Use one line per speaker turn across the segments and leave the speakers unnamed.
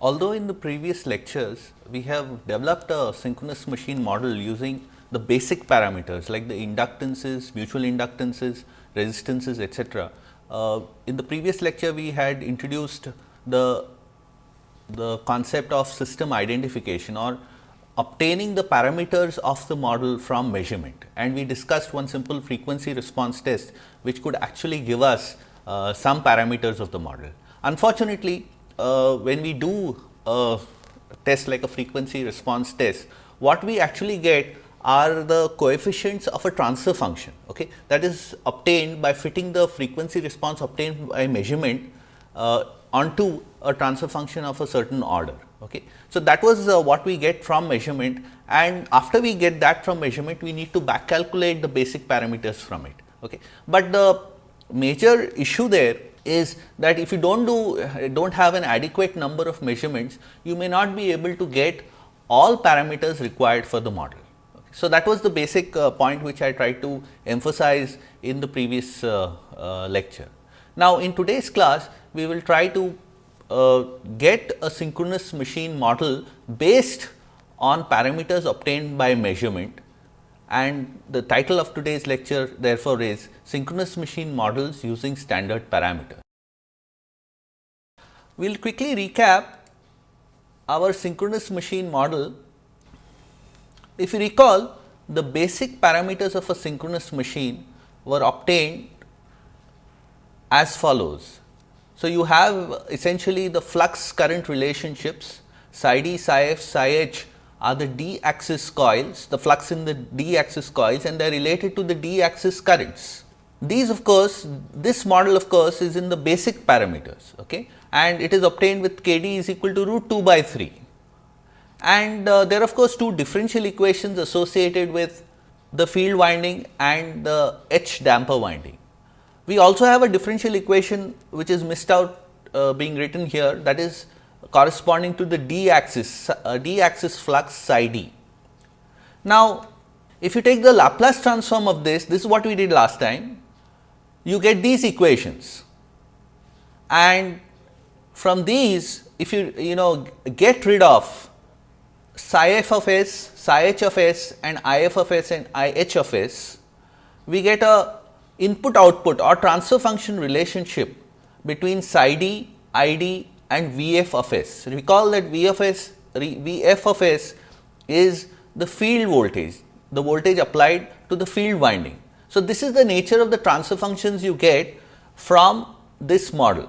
Although in the previous lectures, we have developed a synchronous machine model using the basic parameters like the inductances, mutual inductances, resistances etcetera. Uh, in the previous lecture, we had introduced the, the concept of system identification or obtaining the parameters of the model from measurement and we discussed one simple frequency response test which could actually give us uh, some parameters of the model. Unfortunately, uh, when we do a test like a frequency response test, what we actually get are the coefficients of a transfer function okay, that is obtained by fitting the frequency response obtained by measurement uh, onto a transfer function of a certain order. Okay. So, that was uh, what we get from measurement and after we get that from measurement we need to back calculate the basic parameters from it. Okay. But the major issue there is that if you do not do do not have an adequate number of measurements, you may not be able to get all parameters required for the model. Okay. So, that was the basic uh, point which I tried to emphasize in the previous uh, uh, lecture. Now, in today's class we will try to uh, get a synchronous machine model based on parameters obtained by measurement and the title of today's lecture therefore is synchronous machine models using standard parameters. We will quickly recap our synchronous machine model. If you recall the basic parameters of a synchronous machine were obtained as follows. So, you have essentially the flux current relationships psi d, psi f, psi h are the d axis coils, the flux in the d axis coils and they are related to the d axis currents. These of course, this model of course is in the basic parameters okay, and it is obtained with k d is equal to root 2 by 3. And uh, there are of course, two differential equations associated with the field winding and the H damper winding. We also have a differential equation which is missed out uh, being written here that is corresponding to the d axis uh, d axis flux psi d. Now, if you take the Laplace transform of this, this is what we did last time, you get these equations and from these if you you know get rid of psi f of s, psi h of s and i f of s and i h of s, we get a input output or transfer function relationship between psi d, i d and V f of s. Recall that V of of s is the field voltage, the voltage applied to the field winding. So, this is the nature of the transfer functions you get from this model.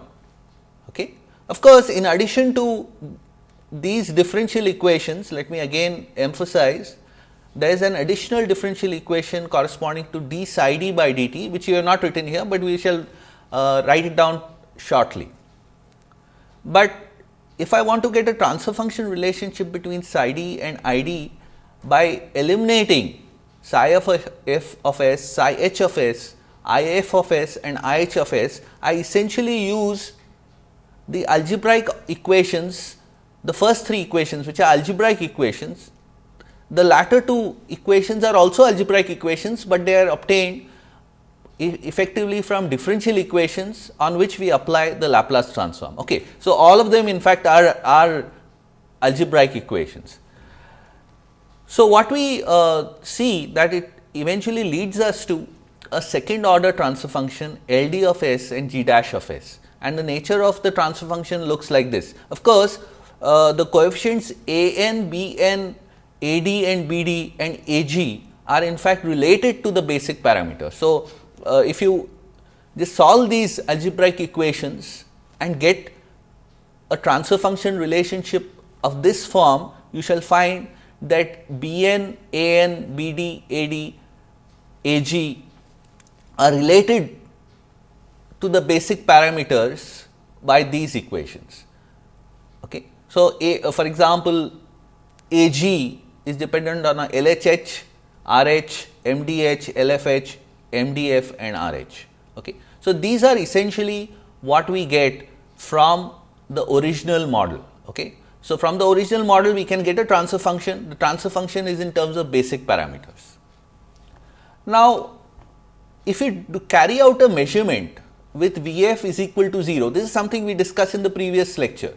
Okay. Of course, in addition to these differential equations, let me again emphasize there is an additional differential equation corresponding to d psi d by dt which you have not written here, but we shall uh, write it down shortly. But if I want to get a transfer function relationship between psi d and i d by eliminating psi of f of s, psi h of s, i f of s and i h of s, I essentially use the algebraic equations, the first three equations which are algebraic equations. The latter two equations are also algebraic equations, but they are obtained effectively from differential equations on which we apply the Laplace transform. Okay. So, all of them in fact are, are algebraic equations. So, what we uh, see that it eventually leads us to a second order transfer function L d of s and g dash of s and the nature of the transfer function looks like this. Of course, uh, the coefficients a n, b n AD and BD and AG are in fact related to the basic parameter. So, uh, if you just solve these algebraic equations and get a transfer function relationship of this form, you shall find that Bn, An, Bd, Ad, Ag are related to the basic parameters by these equations. Okay. So, a, uh, for example, Ag is dependent on a LHH, RH, MDH, LFH, MDF and RH. Okay. So, these are essentially what we get from the original model. Okay. So, from the original model we can get a transfer function, the transfer function is in terms of basic parameters. Now, if we carry out a measurement with Vf is equal to 0, this is something we discussed in the previous lecture.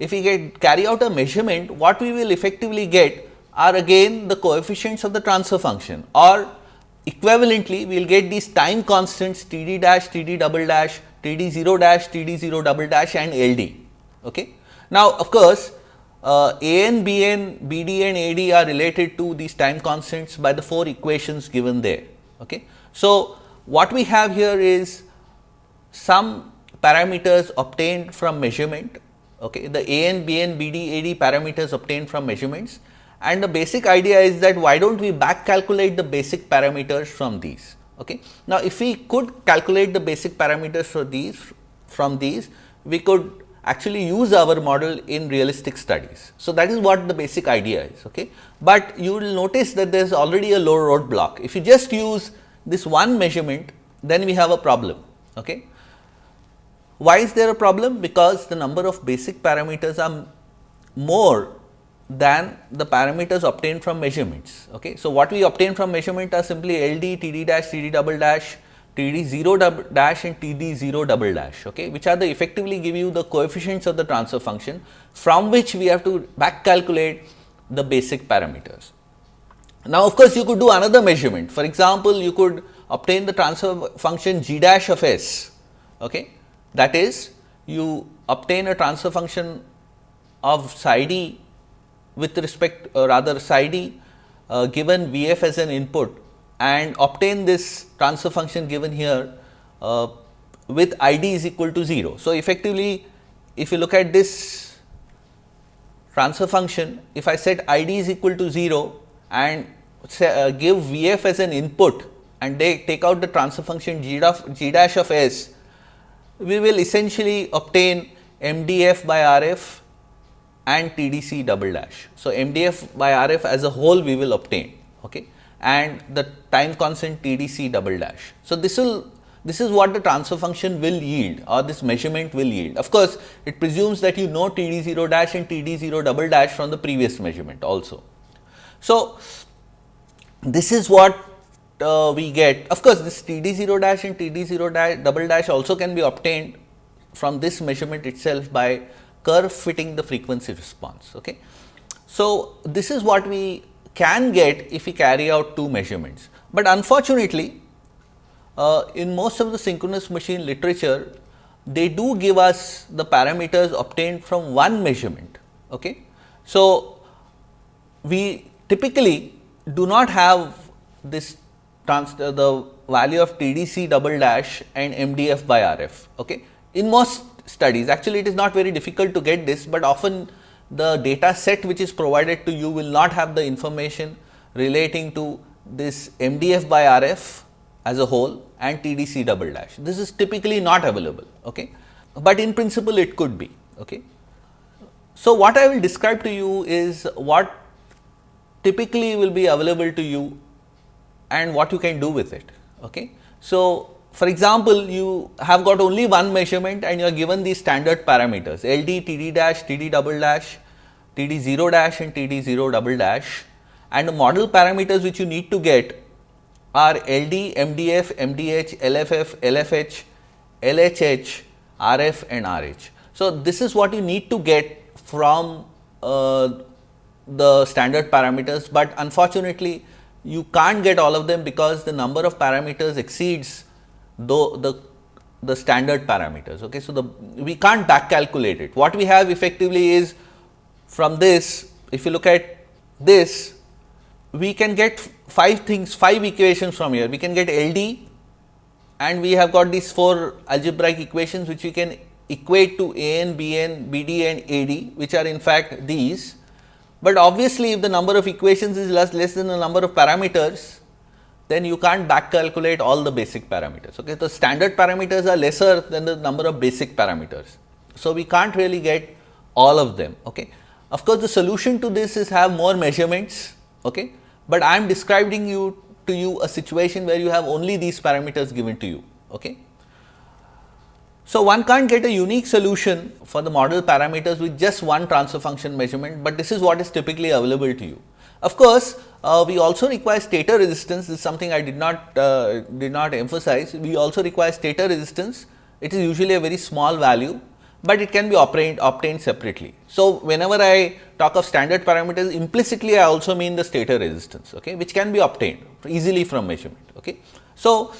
if we get carry out a measurement, what we will effectively get are again the coefficients of the transfer function or equivalently we will get these time constants T d dash, T d double dash, T d 0 dash, T d 0 double dash and L d. Okay. Now, of course, uh, A n, B n, B d and A d are related to these time constants by the four equations given there. Okay. So, what we have here is some parameters obtained from measurement, okay. the A n, B n, B d, A d parameters obtained from measurements and the basic idea is that why do not we back calculate the basic parameters from these. Okay. Now, if we could calculate the basic parameters for these from these, we could actually use our model in realistic studies. So, that is what the basic idea is. Okay. But you will notice that there is already a low road block. If you just use this one measurement, then we have a problem. Okay. Why is there a problem? Because the number of basic parameters are more than the parameters obtained from measurements. Okay. So, what we obtain from measurement are simply LD, TD dash, TD double dash, TD 0 dash and TD 0 double dash, okay, which are the effectively give you the coefficients of the transfer function from which we have to back calculate the basic parameters. Now, of course, you could do another measurement. For example, you could obtain the transfer function g dash of s, okay. that is you obtain a transfer function of psi d with respect uh, rather psi d uh, given V f as an input and obtain this transfer function given here uh, with I d is equal to 0. So, effectively if you look at this transfer function, if I set I d is equal to 0 and say, uh, give V f as an input and they take out the transfer function g, of, g dash of s, we will essentially obtain m d f by r f and T D C double dash. So, M D F by R F as a whole we will obtain okay, and the time constant T D C double dash. So, this will this is what the transfer function will yield or this measurement will yield. Of course, it presumes that you know T D 0 dash and T D 0 double dash from the previous measurement also. So, this is what uh, we get. Of course, this T D 0 dash and T D 0 dash double dash also can be obtained from this measurement itself by curve fitting the frequency response. Okay. So, this is what we can get if we carry out two measurements, but unfortunately, uh, in most of the synchronous machine literature, they do give us the parameters obtained from one measurement. Okay. So, we typically do not have this trans the value of TDC double dash and MDF by RF. Okay. In most studies. Actually, it is not very difficult to get this, but often the data set which is provided to you will not have the information relating to this MDF by RF as a whole and TDC double dash. This is typically not available, okay. but in principle it could be. Okay. So, what I will describe to you is what typically will be available to you and what you can do with it. Okay. So, for example, you have got only one measurement and you are given these standard parameters LD, TD dash, TD double dash, TD 0 dash and TD 0 double dash and the model parameters which you need to get are LD, MDF, MDH, LFF, LFH, LHH, RF and RH. So, this is what you need to get from uh, the standard parameters, but unfortunately, you can't get all of them because the number of parameters exceeds the, the, the standard parameters. Okay. So, the we can't back calculate it. What we have effectively is from this, if you look at this, we can get five things, five equations from here. We can get LD and we have got these four algebraic equations which we can equate to AN, BN, BD and AD which are in fact these. But obviously, if the number of equations is less, less than the number of parameters, then you can't back calculate all the basic parameters. Okay. The standard parameters are lesser than the number of basic parameters. So, we can't really get all of them. Okay. Of course, the solution to this is have more measurements, okay. but I am describing you to you a situation where you have only these parameters given to you. Okay. So, one can't get a unique solution for the model parameters with just one transfer function measurement, but this is what is typically available to you. Of course, uh, we also require stator resistance this is something I did not uh, did not emphasize we also require stator resistance it is usually a very small value but it can be obtained, obtained separately. So, whenever I talk of standard parameters implicitly I also mean the stator resistance okay, which can be obtained easily from measurement. Okay. So,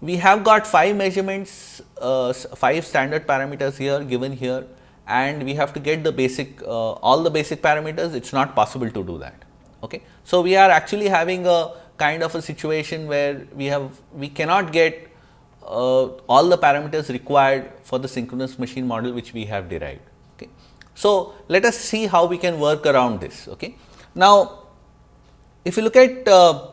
we have got 5 measurements, uh, 5 standard parameters here given here and we have to get the basic uh, all the basic parameters it is not possible to do that. Okay. So, we are actually having a kind of a situation where we have we cannot get uh, all the parameters required for the synchronous machine model which we have derived. Okay. So, let us see how we can work around this. Okay. Now, if you look at uh,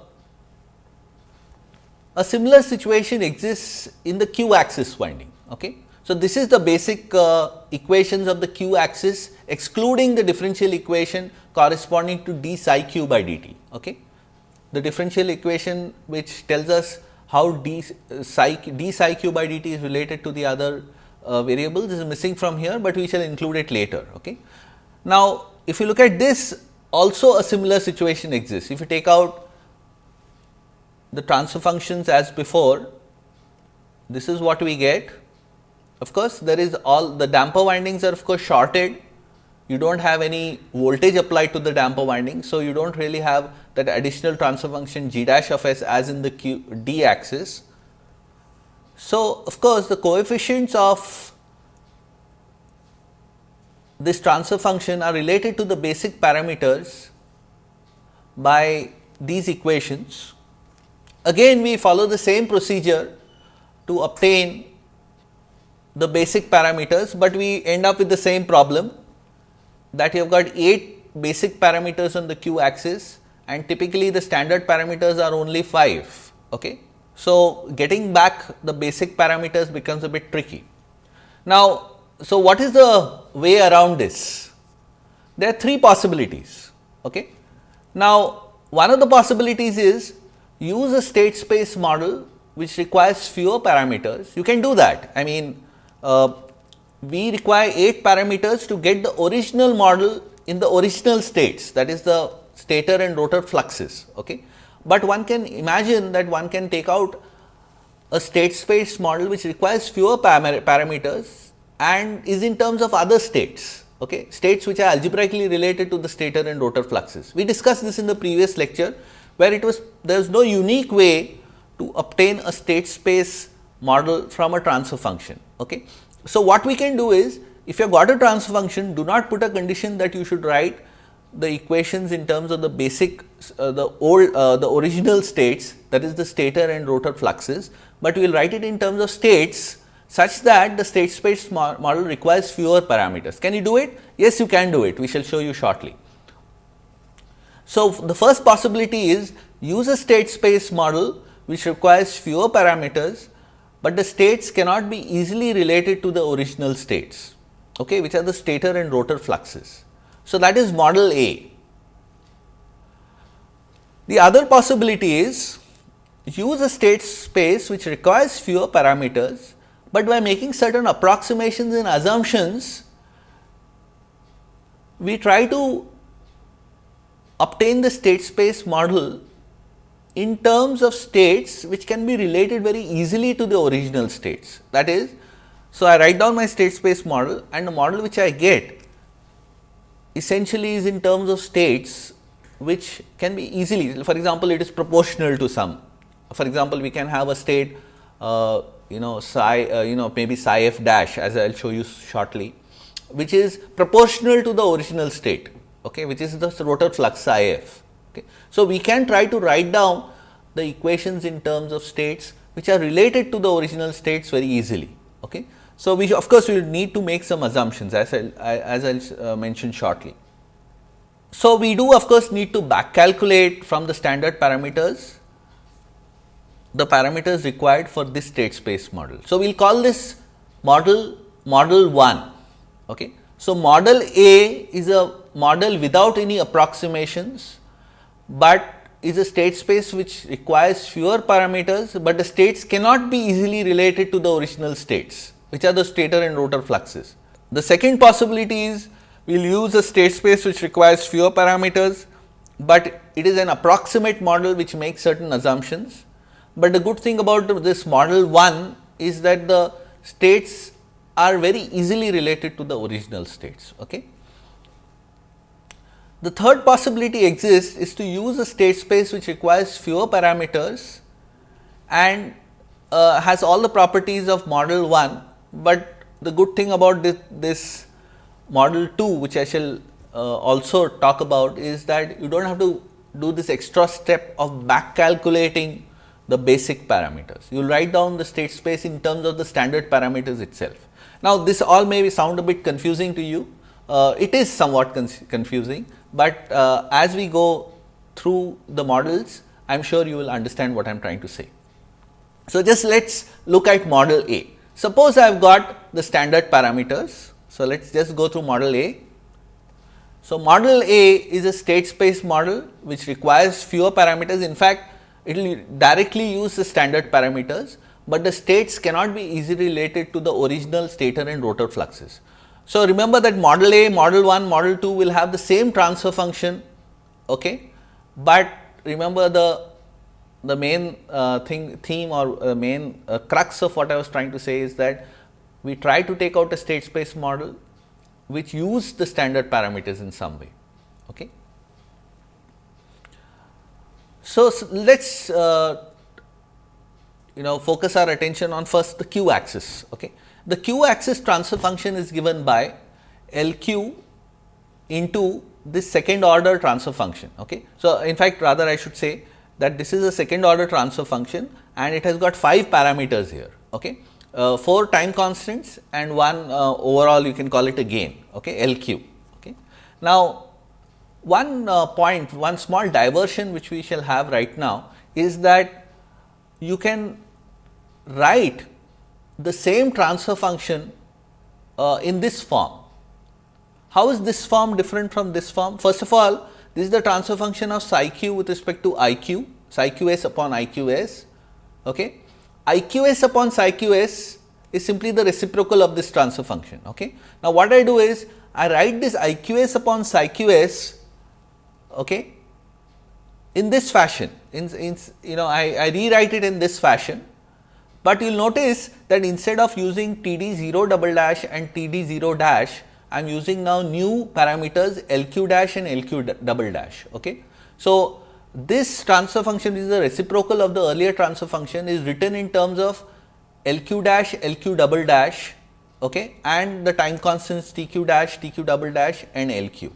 a similar situation exists in the q axis winding. Okay. So, this is the basic uh, equations of the q axis excluding the differential equation corresponding to d psi q by dt. Okay. The differential equation which tells us how d psi, d psi q by dt is related to the other uh, variables is missing from here, but we shall include it later. Okay. Now, if you look at this also a similar situation exists. If you take out the transfer functions as before, this is what we get. Of course, there is all the damper windings are of course shorted. You do not have any voltage applied to the damper winding. So, you do not really have that additional transfer function g dash of s as in the q d axis. So, of course, the coefficients of this transfer function are related to the basic parameters by these equations Again we follow the same procedure to obtain the basic parameters, but we end up with the same problem that you have got 8 basic parameters on the q axis and typically the standard parameters are only 5. Okay. So, getting back the basic parameters becomes a bit tricky. Now, so what is the way around this? There are three possibilities. Okay. Now, one of the possibilities is use a state space model which requires fewer parameters, you can do that. I mean, uh, we require 8 parameters to get the original model in the original states that is the stator and rotor fluxes. Okay. But one can imagine that one can take out a state space model which requires fewer parameters and is in terms of other states, okay, states which are algebraically related to the stator and rotor fluxes. We discussed this in the previous lecture where it was there is no unique way to obtain a state space model from a transfer function. Okay. So, what we can do is if you have got a transfer function do not put a condition that you should write the equations in terms of the basic uh, the old uh, the original states that is the stator and rotor fluxes, but we will write it in terms of states such that the state space model requires fewer parameters. Can you do it? Yes, you can do it. We shall show you shortly. So, the first possibility is use a state space model which requires fewer parameters, but the states cannot be easily related to the original states, okay, which are the stator and rotor fluxes. So, that is model A. The other possibility is use a state space which requires fewer parameters, but by making certain approximations and assumptions, we try to obtain the state space model in terms of states which can be related very easily to the original states. That is, so I write down my state space model and the model which I get essentially is in terms of states which can be easily, for example, it is proportional to some. For example, we can have a state, uh, you know, psi, uh, you know, maybe psi f dash as I will show you shortly, which is proportional to the original state okay, which is the rotor flux IF. Okay. So, we can try to write down the equations in terms of states which are related to the original states very easily. Okay. So, we of course, we will need to make some assumptions as I as I uh, mention shortly. So, we do of course, need to back calculate from the standard parameters the parameters required for this state space model. So, we will call this model model 1. Okay. So, model A is a model without any approximations, but is a state space which requires fewer parameters, but the states cannot be easily related to the original states which are the stator and rotor fluxes. The second possibility is we will use a state space which requires fewer parameters, but it is an approximate model which makes certain assumptions. But the good thing about this model 1 is that the states are very easily related to the original states. Okay. The third possibility exists is to use a state space which requires fewer parameters and uh, has all the properties of model 1, but the good thing about this, this model 2 which I shall uh, also talk about is that you do not have to do this extra step of back calculating the basic parameters. You will write down the state space in terms of the standard parameters itself. Now, this all may sound a bit confusing to you, uh, it is somewhat confusing, but uh, as we go through the models, I am sure you will understand what I am trying to say. So, just let us look at model A. Suppose I have got the standard parameters. So, let us just go through model A. So, model A is a state space model which requires fewer parameters. In fact, it will directly use the standard parameters, but the states cannot be easily related to the original stator and rotor fluxes. So, remember that model A, model 1, model 2 will have the same transfer function, okay, but remember the the main uh, thing theme or uh, main uh, crux of what I was trying to say is that we try to take out a state space model which use the standard parameters in some way. Okay. So, so let us uh, you know focus our attention on first the q axis. Okay. The q axis transfer function is given by L q into this second order transfer function. Okay. So, in fact, rather I should say that this is a second order transfer function and it has got 5 parameters here. Okay. Uh, 4 time constants and one uh, overall you can call it a gain okay, LQ. Okay. Now, one uh, point, one small diversion which we shall have right now is that you can write the same transfer function uh, in this form. How is this form different from this form? First of all, this is the transfer function of psi q with respect to i q, psi q s upon i q s. Okay. i q s upon psi q s is simply the reciprocal of this transfer function. Okay. Now, what I do is I write this i q s upon psi q s okay, in this fashion, in, in you know I, I rewrite it in this fashion, but you will notice that instead of using T d 0 double dash and T d 0 dash, I am using now new parameters LQ dash and LQ double dash. Okay. So, this transfer function is the reciprocal of the earlier transfer function is written in terms of LQ dash, LQ double dash okay, and the time constants TQ dash, TQ double dash and LQ.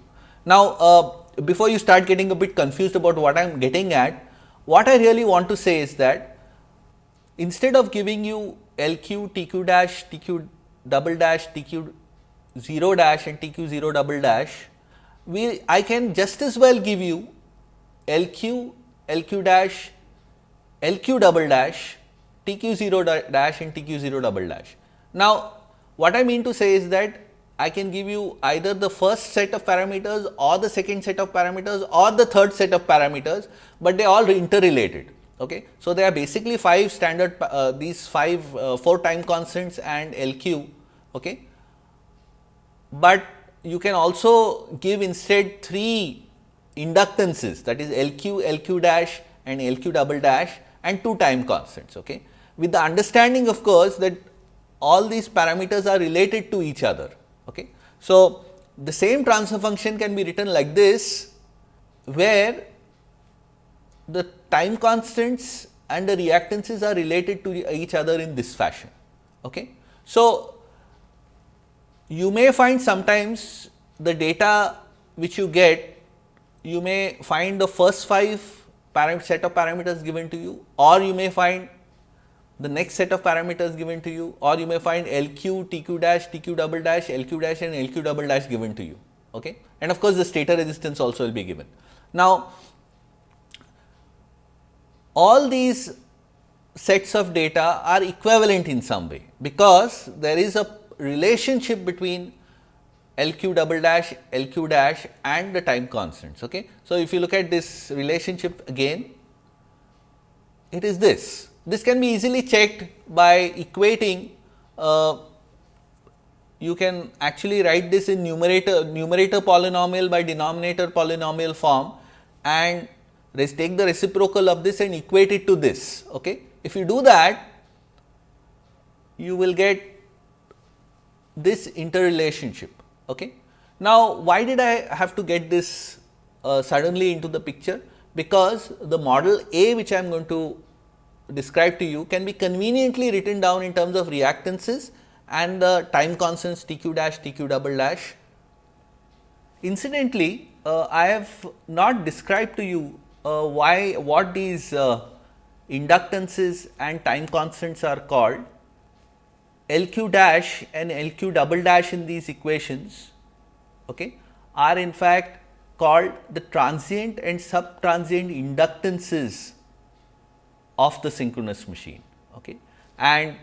Now, uh, before you start getting a bit confused about what I am getting at, what I really want to say is that instead of giving you LQ, TQ dash, TQ double dash, TQ 0 dash and TQ 0 double dash, we I can just as well give you LQ, LQ dash, LQ double dash, TQ 0 dash and TQ 0 double dash. Now, what I mean to say is that I can give you either the first set of parameters or the second set of parameters or the third set of parameters, but they all interrelated. Okay. So, there are basically 5 standard uh, these 5 uh, 4 time constants and LQ. Okay but you can also give instead 3 inductances that is LQ, LQ dash and LQ double dash and 2 time constants. Okay. With the understanding of course, that all these parameters are related to each other. Okay. So, the same transfer function can be written like this, where the time constants and the reactances are related to each other in this fashion. Okay. So, you may find sometimes the data which you get, you may find the first 5 set of parameters given to you or you may find the next set of parameters given to you or you may find LQ, TQ dash, TQ double dash, LQ dash and LQ double dash given to you. Okay? And of course, the stator resistance also will be given. Now, all these sets of data are equivalent in some way, because there is a relationship between LQ double dash, LQ dash and the time constants. Okay. So, if you look at this relationship again, it is this. This can be easily checked by equating uh, you can actually write this in numerator numerator polynomial by denominator polynomial form and take the reciprocal of this and equate it to this. Okay. If you do that, you will get this interrelationship. Okay. Now, why did I have to get this uh, suddenly into the picture? Because the model A which I am going to describe to you can be conveniently written down in terms of reactances and the time constants T q dash, T q double dash. Incidentally, uh, I have not described to you why what these uh, inductances and time constants are called. L q dash and L q double dash in these equations okay, are in fact called the transient and subtransient inductances of the synchronous machine. Okay. And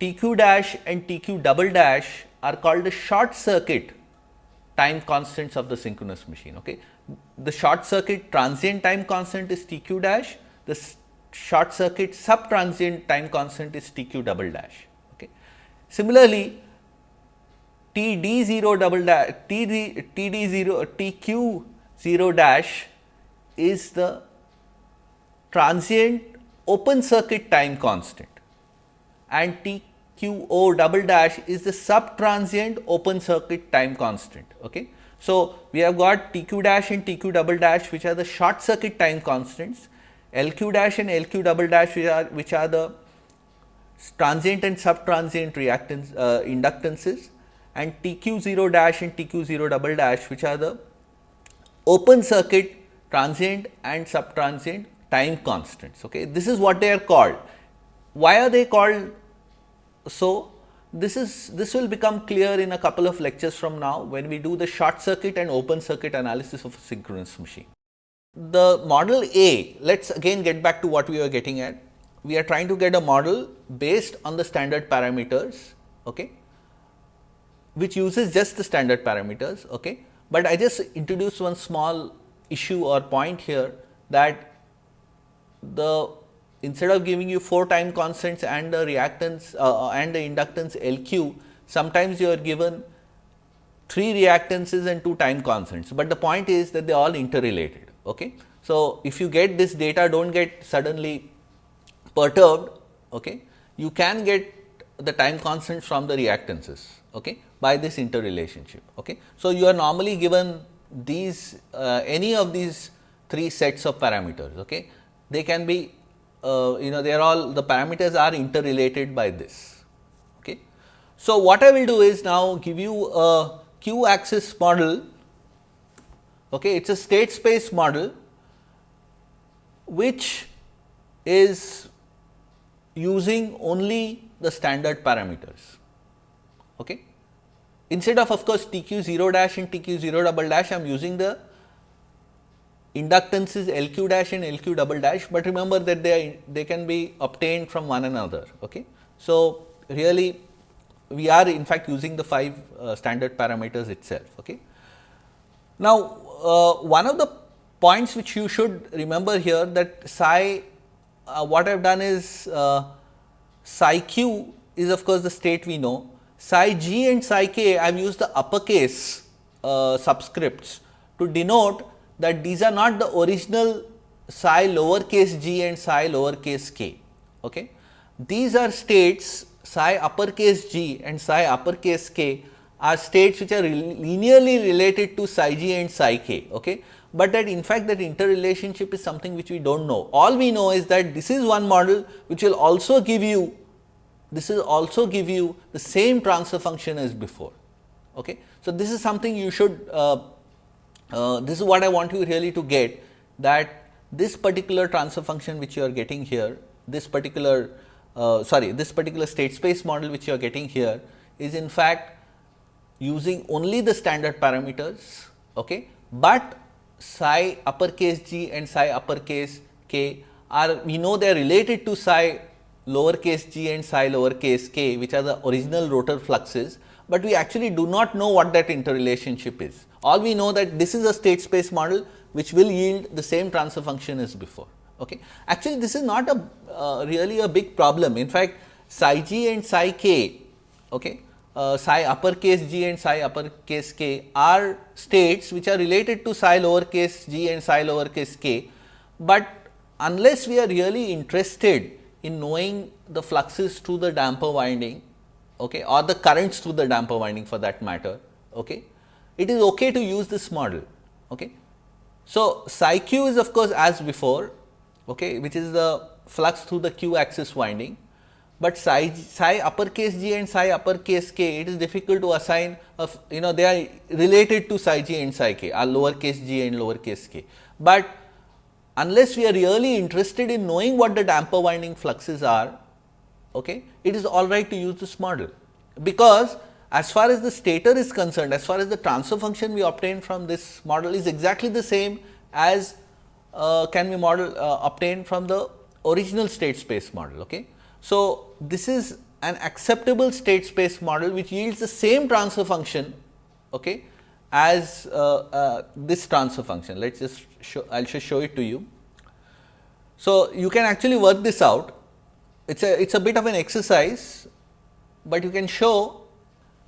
TQ dash and TQ double dash are called the short circuit time constants of the synchronous machine. Okay. The short circuit transient time constant is TQ dash, the short circuit subtransient time constant is TQ double dash. Okay. Similarly, T d 0 double dash T d T d 0 T q 0 dash is the transient open circuit time constant and T q o double dash is the sub transient open circuit time constant. Okay. So, we have got T q dash and T q double dash which are the short circuit time constants, L q dash and L q double dash which are which are the transient and subtransient reactance uh, inductances and TQ 0 dash and TQ 0 double dash which are the open circuit transient and subtransient time constants. Okay. This is what they are called. Why are they called so? This is this will become clear in a couple of lectures from now when we do the short circuit and open circuit analysis of a synchronous machine. The model A, let us again get back to what we were getting at we are trying to get a model based on the standard parameters, okay, which uses just the standard parameters. Okay. But I just introduce one small issue or point here that the instead of giving you 4 time constants and the reactance uh, and the inductance L q, sometimes you are given 3 reactances and 2 time constants, but the point is that they are all interrelated. Okay. So, if you get this data do not get suddenly perturbed, okay, you can get the time constant from the reactances okay, by this interrelationship. Okay. So, you are normally given these uh, any of these three sets of parameters. Okay. They can be uh, you know they are all the parameters are interrelated by this. Okay. So, what I will do is now give you a q axis model. Okay. It is a state space model which is using only the standard parameters. Okay. Instead of of course, T q 0 dash and T q 0 double dash, I am using the inductances L q dash and L q double dash, but remember that they they can be obtained from one another. Okay. So, really we are in fact using the 5 uh, standard parameters itself. Okay. Now, uh, one of the points which you should remember here that psi uh, what I have done is uh, psi q is of course, the state we know, psi g and psi k I have used the uppercase uh, subscripts to denote that these are not the original psi lowercase g and psi lowercase k. Okay. These are states psi uppercase g and psi uppercase k are states which are linearly related to psi g and psi k. Okay but that in fact that interrelationship is something which we do not know. All we know is that this is one model which will also give you this is also give you the same transfer function as before. Okay. So, this is something you should uh, uh, this is what I want you really to get that this particular transfer function which you are getting here this particular uh, sorry this particular state space model which you are getting here is in fact using only the standard parameters, okay, but psi uppercase g and psi uppercase k are we know they are related to psi lowercase g and psi lowercase k which are the original rotor fluxes, but we actually do not know what that interrelationship is. All we know that this is a state space model which will yield the same transfer function as before. Okay. Actually, this is not a uh, really a big problem. In fact, psi g and psi k okay, uh, psi uppercase g and psi uppercase k are states which are related to psi lowercase g and psi lowercase k, but unless we are really interested in knowing the fluxes through the damper winding, okay, or the currents through the damper winding for that matter, okay, it is okay to use this model. Okay. So, psi q is of course as before, okay, which is the flux through the q axis winding, but psi, psi uppercase g and psi uppercase k it is difficult to assign of you know they are related to psi g and psi k are lowercase g and lowercase k. But unless we are really interested in knowing what the damper winding fluxes are, okay, it is all right to use this model, because as far as the stator is concerned, as far as the transfer function we obtain from this model is exactly the same as uh, can be model uh, obtained from the original state space model. Okay. So, this is an acceptable state space model which yields the same transfer function okay, as uh, uh this transfer function. Let us just show, I will just show it to you. So, you can actually work this out. It is a it is a bit of an exercise, but you can show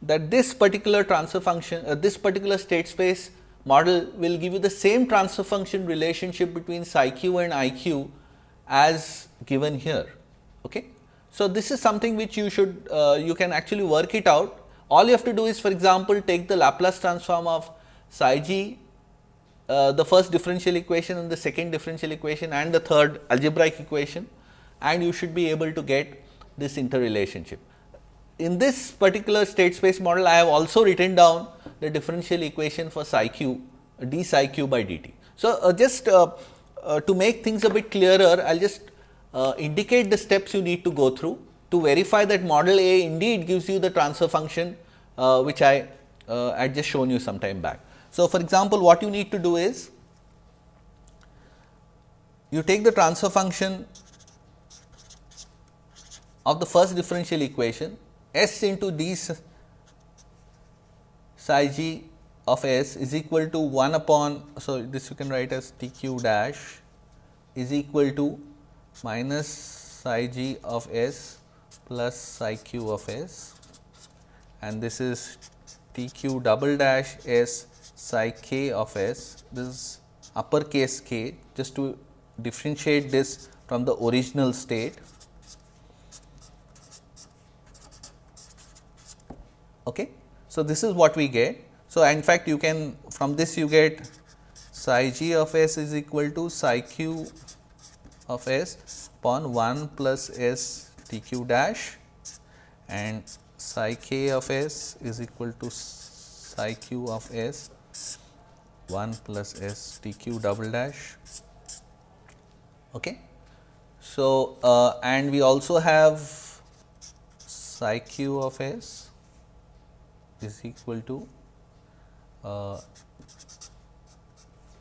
that this particular transfer function uh, this particular state space model will give you the same transfer function relationship between psi q and i q as given here. Okay. So, this is something which you should uh, you can actually work it out all you have to do is for example, take the Laplace transform of psi g uh, the first differential equation and the second differential equation and the third algebraic equation and you should be able to get this interrelationship. In this particular state space model, I have also written down the differential equation for psi q d psi q by dt. So, uh, just uh, uh, to make things a bit clearer, I will just uh, indicate the steps you need to go through to verify that model A indeed gives you the transfer function uh, which I had just shown you some time back. So, for example, what you need to do is you take the transfer function of the first differential equation s into d psi g of s is equal to 1 upon. So, this you can write as t q dash is equal to minus psi g of s plus psi q of s and this is t q double dash s psi k of s, this is uppercase k just to differentiate this from the original state. Okay. So, this is what we get. So, in fact, you can from this you get psi g of s is equal to psi q of s upon 1 plus s t q dash and psi k of s is equal to psi q of s 1 plus s t q double dash. Okay. So, uh, and we also have psi q of s is equal to uh,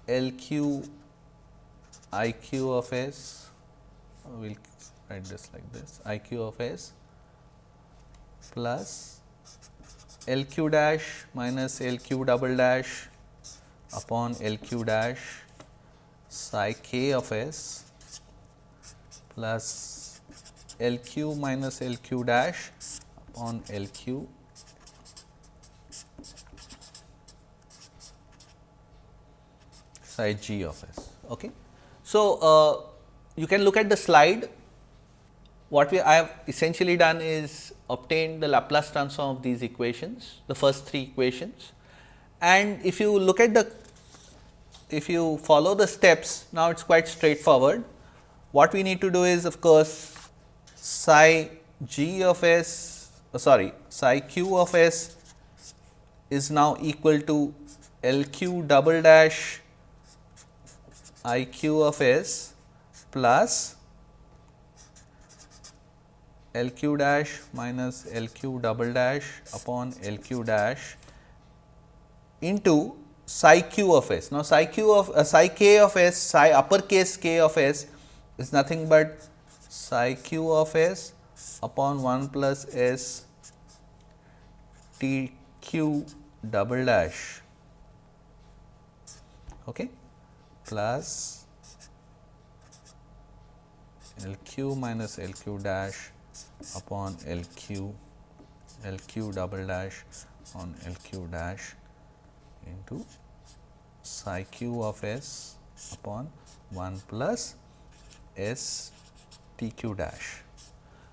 L q I q of s, will write this like this I q of s plus L q dash minus L q double dash upon L q dash psi k of s plus L q minus L q dash upon L q psi g of s. Okay. So, uh, you can look at the slide what we I have essentially done is obtained the Laplace transform of these equations the first three equations and if you look at the if you follow the steps now it is quite straightforward. What we need to do is of course, psi g of s uh, sorry psi q of s is now equal to L q double dash I q of s plus L q dash minus L q double dash upon L q dash into psi q of s. Now, psi q of uh, psi k of s psi uppercase k of s is nothing but psi q of s upon 1 plus s t q double dash okay, plus L q minus L q dash upon L q L q double dash on L q dash into psi q of s upon 1 plus s t q dash.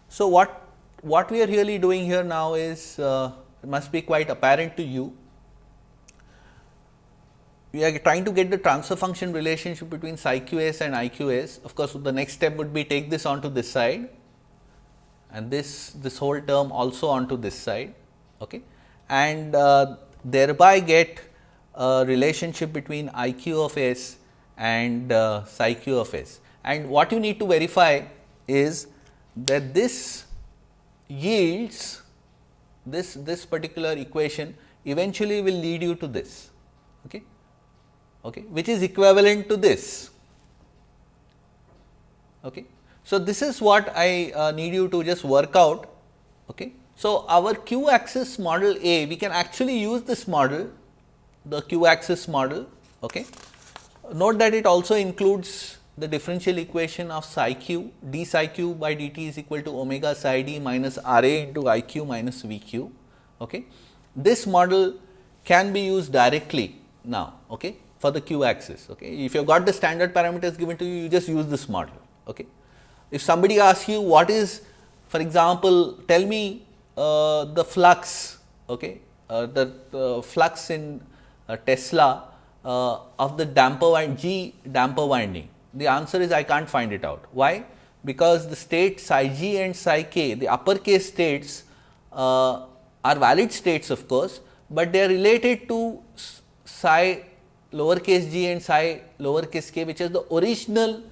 So, what what we are really doing here now is uh, must be quite apparent to you. We are trying to get the transfer function relationship between psi q s and i q s. Of course, the next step would be take this onto this side and this this whole term also onto this side okay, and uh, thereby get a relationship between i q of s and uh, psi q of s. And what you need to verify is that this yields this this particular equation eventually will lead you to this okay? Okay which is equivalent to this okay so this is what i uh, need you to just work out okay so our q axis model a we can actually use this model the q axis model okay note that it also includes the differential equation of psi q d psi q by dt is equal to omega psi d minus r a into i q minus v q. Okay. This model can be used directly now okay, for the q axis. Okay. If you have got the standard parameters given to you, you just use this model. Okay. If somebody asks you what is for example, tell me uh, the flux okay, uh, the uh, flux in Tesla uh, of the damper wind G damper winding the answer is I can't find it out. Why? Because the state psi g and psi k, the uppercase states uh, are valid states of course, but they are related to psi lowercase g and psi lowercase k which is the original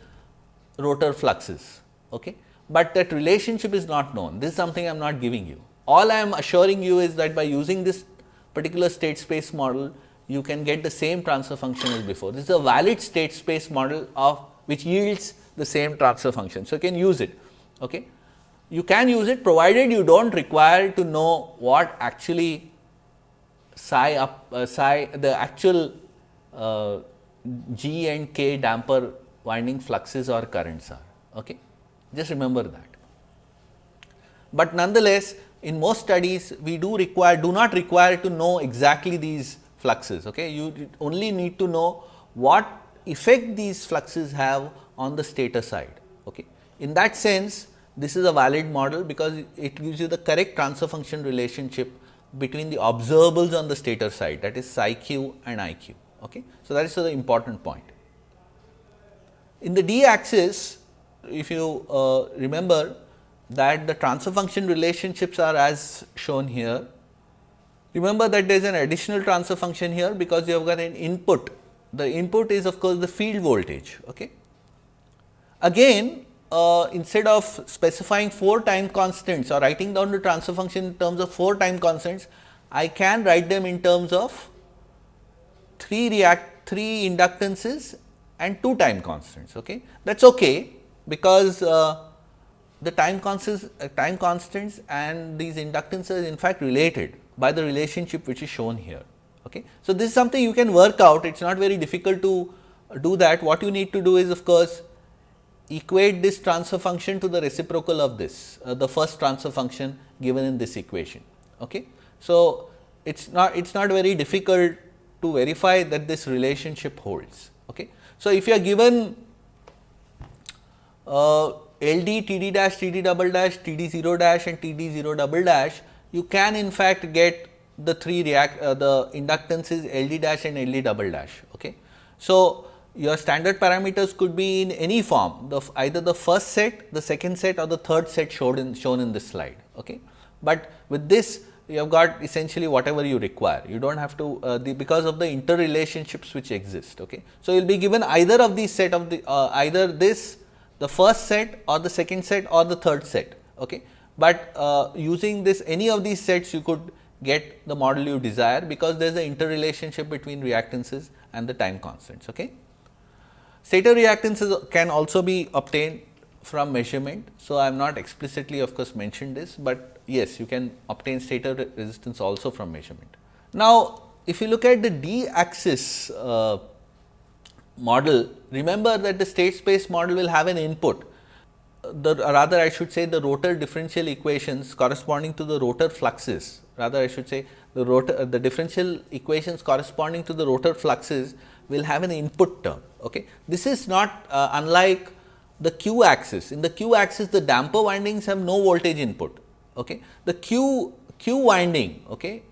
rotor fluxes. Okay? But that relationship is not known, this is something I am not giving you. All I am assuring you is that by using this particular state space model, you can get the same transfer function as before. This is a valid state space model of which yields the same transfer function. So, you can use it. Okay. You can use it provided you do not require to know what actually psi up uh, psi the actual uh, G and K damper winding fluxes or currents are. Okay. Just remember that. But nonetheless, in most studies we do require do not require to know exactly these fluxes. Okay. You only need to know what effect these fluxes have on the stator side. Okay. In that sense, this is a valid model because it gives you the correct transfer function relationship between the observables on the stator side that is psi q and i q. Okay. So, that is the important point. In the d axis, if you uh, remember that the transfer function relationships are as shown here. Remember that there is an additional transfer function here because you have got an input the input is of course, the field voltage. Okay. Again uh, instead of specifying 4 time constants or writing down the transfer function in terms of 4 time constants, I can write them in terms of 3 react 3 inductances and 2 time constants. Okay. That is okay because uh, the time constants, uh, time constants and these inductances are, in fact related by the relationship which is shown here. Okay. So, this is something you can work out, it is not very difficult to do that. What you need to do is of course, equate this transfer function to the reciprocal of this, uh, the first transfer function given in this equation. Okay. So, it is not it is not very difficult to verify that this relationship holds. Okay. So, if you are given uh, LD, TD dash, TD double dash, TD 0 dash and TD 0 double dash, you can in fact get the three react uh, the inductance is LD dash and LD double dash. Okay. So, your standard parameters could be in any form the either the first set, the second set or the third set shown in shown in this slide. Okay. But with this you have got essentially whatever you require. You do not have to uh, the because of the interrelationships which exist. Okay. So, you will be given either of these set of the uh, either this the first set or the second set or the third set. Okay. But uh, using this any of these sets you could get the model you desire because there is an interrelationship between reactances and the time constants. Okay. Stator reactances can also be obtained from measurement. So, I have not explicitly of course mentioned this, but yes you can obtain stator resistance also from measurement. Now, if you look at the d axis uh, model, remember that the state space model will have an input the rather I should say the rotor differential equations corresponding to the rotor fluxes rather I should say the rotor the differential equations corresponding to the rotor fluxes will have an input term. Okay. This is not uh, unlike the q axis. In the q axis the damper windings have no voltage input. Okay. The Q Q winding okay,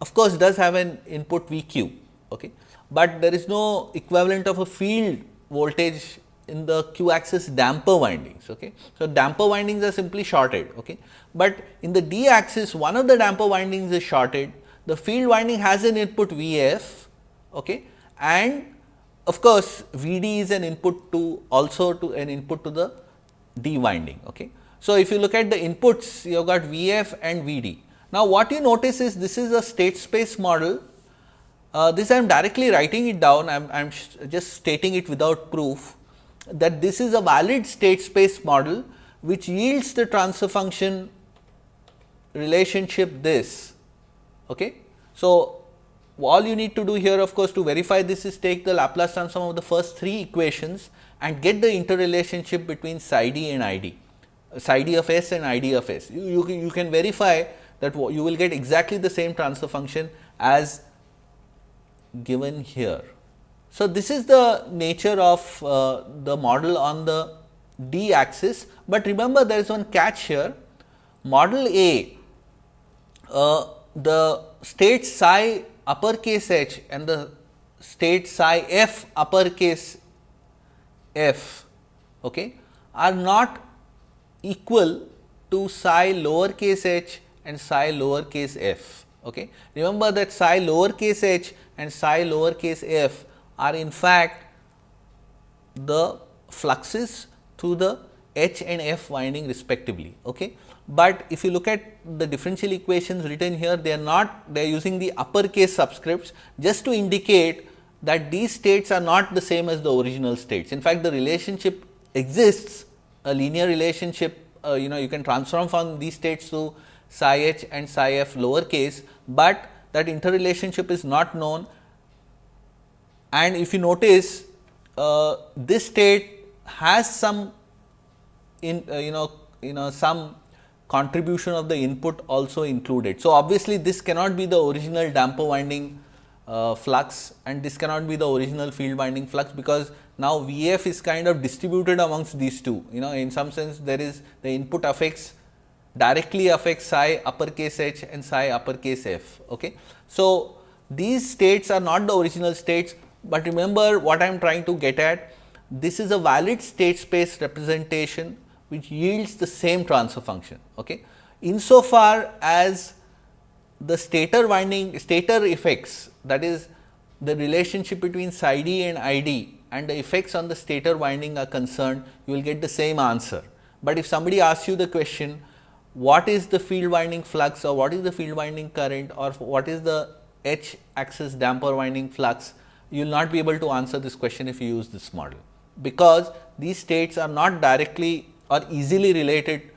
of course, does have an input V q, okay, but there is no equivalent of a field voltage in the q axis damper windings. Okay. So, damper windings are simply shorted, okay. but in the d axis one of the damper windings is shorted, the field winding has an input V f okay, and of course, V d is an input to also to an input to the d winding. Okay. So, if you look at the inputs you have got V f and V d. Now, what you notice is this is a state space model. Uh, this I am directly writing it down, I am just stating it without proof that this is a valid state space model which yields the transfer function relationship this. Okay. So, all you need to do here of course, to verify this is take the Laplace transform of the first three equations and get the interrelationship between psi d and i d, psi d of s and i d of s. You, you, you can verify that you will get exactly the same transfer function as given here. So, this is the nature of uh, the model on the d axis, but remember there is one catch here model A uh, the state psi uppercase h and the state psi f uppercase f okay, are not equal to psi lowercase h and psi lowercase f. Okay. Remember that psi lowercase h and psi lowercase f are in fact the fluxes through the H and F winding respectively. Okay. But if you look at the differential equations written here, they are not, they are using the uppercase subscripts just to indicate that these states are not the same as the original states. In fact, the relationship exists, a linear relationship, uh, you know, you can transform from these states to psi h and psi f lowercase, but that interrelationship is not known and if you notice uh, this state has some in uh, you know you know some contribution of the input also included. So, obviously, this cannot be the original damper winding uh, flux and this cannot be the original field winding flux, because now V f is kind of distributed amongst these two you know in some sense there is the input affects directly affects psi uppercase h and psi uppercase f. Okay. So, these states are not the original states, but remember what I am trying to get at this is a valid state space representation which yields the same transfer function. Okay. Insofar as the stator winding stator effects that is the relationship between psi d and i d and the effects on the stator winding are concerned you will get the same answer. But if somebody asks you the question what is the field winding flux or what is the field winding current or what is the h axis damper winding flux you will not be able to answer this question if you use this model, because these states are not directly or easily related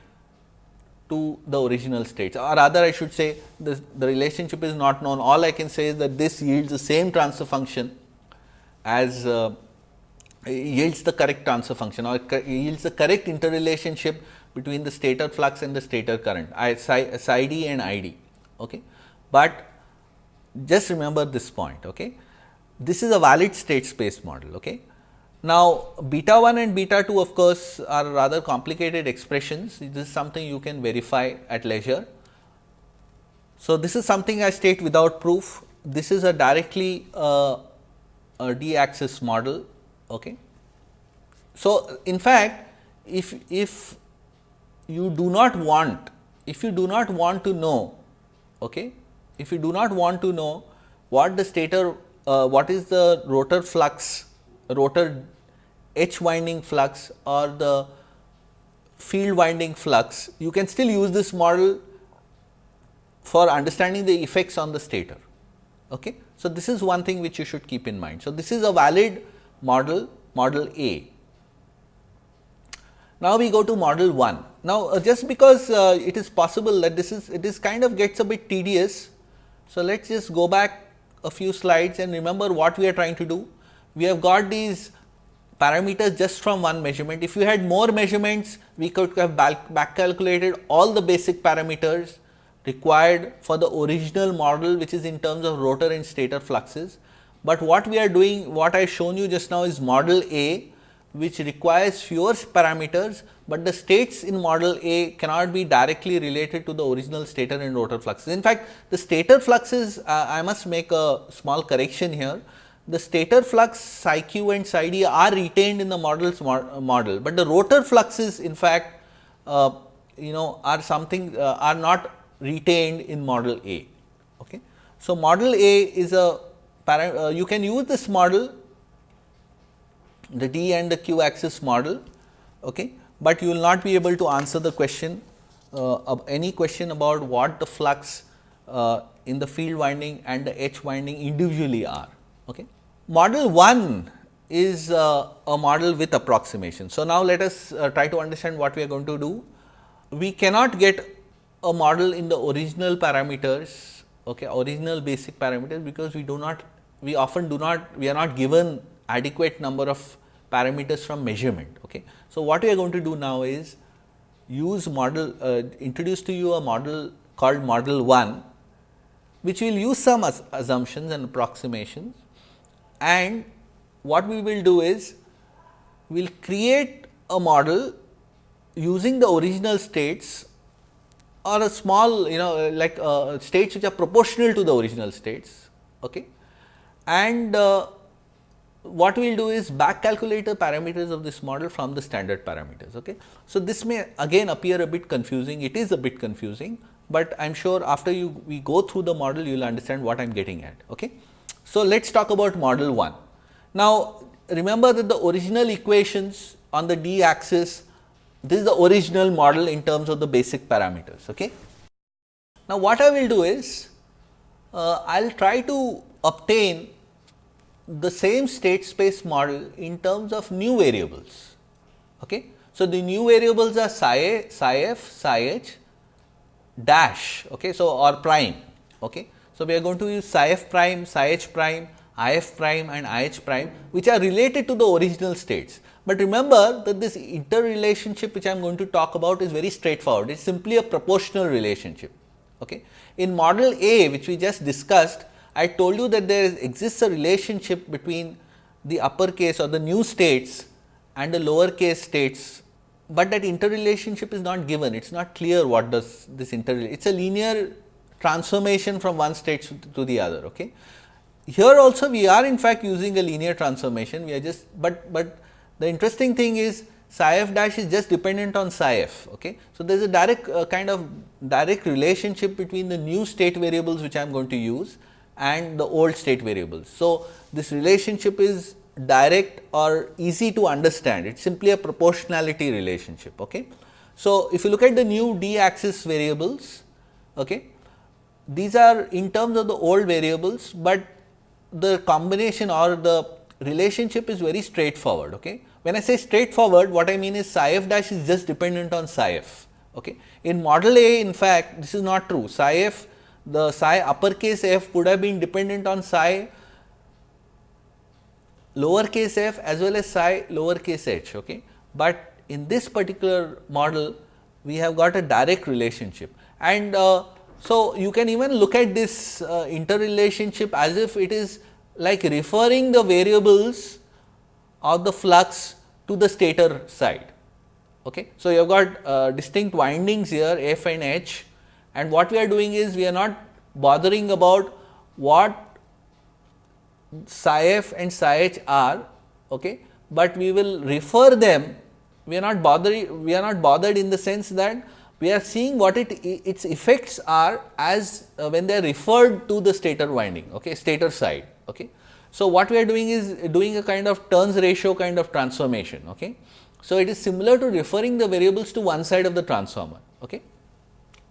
to the original states or rather I should say the, the relationship is not known. All I can say is that this yields the same transfer function as uh, yields the correct transfer function or yields the correct interrelationship between the stator flux and the stator current I, psi, psi d and I d. Okay. But just remember this point. Okay this is a valid state space model. Okay. Now, beta 1 and beta 2 of course, are rather complicated expressions. This is something you can verify at leisure. So, this is something I state without proof. This is a directly uh, a d axis model. Okay. So, in fact, if, if you do not want, if you do not want to know, okay, if you do not want to know what the stator uh, what is the rotor flux, rotor H winding flux or the field winding flux, you can still use this model for understanding the effects on the stator. Okay. So, this is one thing which you should keep in mind. So, this is a valid model, model A. Now, we go to model 1. Now, uh, just because uh, it is possible that this is it is kind of gets a bit tedious. So, let us just go back a few slides and remember what we are trying to do. We have got these parameters just from one measurement. If you had more measurements, we could have back calculated all the basic parameters required for the original model which is in terms of rotor and stator fluxes. But what we are doing, what I shown you just now is model A, which requires fewer parameters, but the states in model A cannot be directly related to the original stator and rotor fluxes. In fact, the stator fluxes uh, I must make a small correction here. The stator flux psi q and psi d are retained in the model's model, but the rotor fluxes in fact uh, you know are something uh, are not retained in model A. Okay. So, model A is a uh, you can use this model the d and the q axis model, okay, but you will not be able to answer the question uh, any question about what the flux uh, in the field winding and the H winding individually are. Okay. Model 1 is uh, a model with approximation. So, now let us uh, try to understand what we are going to do. We cannot get a model in the original parameters, okay, original basic parameters because we do not, we often do not, we are not given adequate number of parameters from measurement. Okay. So, what we are going to do now is use model uh, introduce to you a model called model 1, which will use some assumptions and approximations and what we will do is we will create a model using the original states or a small you know like uh, states which are proportional to the original states okay and uh, what we will do is back calculate the parameters of this model from the standard parameters. Okay. So, this may again appear a bit confusing, it is a bit confusing, but I am sure after you we go through the model you will understand what I am getting at. Okay. So, let us talk about model 1. Now, remember that the original equations on the d axis, this is the original model in terms of the basic parameters. Okay. Now, what I will do is, uh, I will try to obtain the same state space model in terms of new variables. Okay. So, the new variables are psi psi f, psi h dash okay. So, or prime. Okay. So, we are going to use psi f prime, psi h prime, i f prime and i h prime which are related to the original states. But remember that this interrelationship which I am going to talk about is very straightforward, it is simply a proportional relationship. Okay. In model A which we just discussed, I told you that there exists a relationship between the uppercase or the new states and the lower case states, but that interrelationship is not given. It is not clear what does this inter. It is a linear transformation from one state to the other. Okay. Here also we are in fact using a linear transformation. We are just, but but the interesting thing is psi f dash is just dependent on psi f. Okay. So, there is a direct uh, kind of direct relationship between the new state variables which I am going to use and the old state variables. So, this relationship is direct or easy to understand, it is simply a proportionality relationship. Okay. So, if you look at the new d axis variables, okay, these are in terms of the old variables, but the combination or the relationship is very straightforward. Okay. When I say straightforward, what I mean is psi f dash is just dependent on psi f. Okay. In model A, in fact, this is not true. Psi f the psi uppercase f would have been dependent on psi lowercase f as well as psi lowercase h. Okay. But in this particular model, we have got a direct relationship and uh, so you can even look at this uh, interrelationship as if it is like referring the variables of the flux to the stator side. Okay. So, you have got uh, distinct windings here f and h and what we are doing is we are not bothering about what psi f and psi h are, okay, but we will refer them. We are not bothering. We are not bothered in the sense that we are seeing what it its effects are as uh, when they are referred to the stator winding, okay, stator side. Okay. So, what we are doing is doing a kind of turns ratio kind of transformation. Okay. So, it is similar to referring the variables to one side of the transformer. Okay.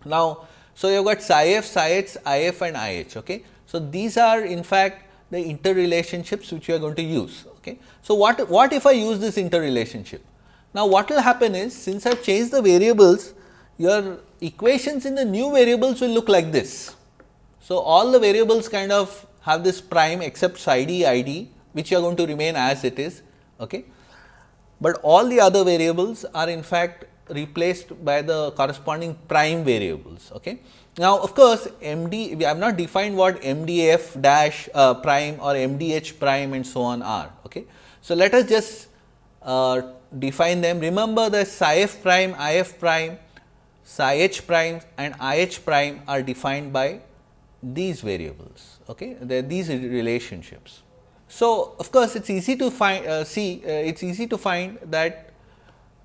Now, so, you have got psi f, psi h, I f and I h. Okay. So, these are in fact the interrelationships which you are going to use. Okay. So, what, what if I use this interrelationship? Now, what will happen is since I have changed the variables, your equations in the new variables will look like this. So, all the variables kind of have this prime except psi d i d which you are going to remain as it is. Okay. But all the other variables are in fact replaced by the corresponding prime variables. Okay. Now, of course, MD we have not defined what MDF dash uh, prime or MDH prime and so on are. Okay. So, let us just uh, define them. Remember the psi f prime, i f prime, psi h prime and i h prime are defined by these variables. Okay? These relationships. So, of course, it is easy to find uh, see uh, it is easy to find that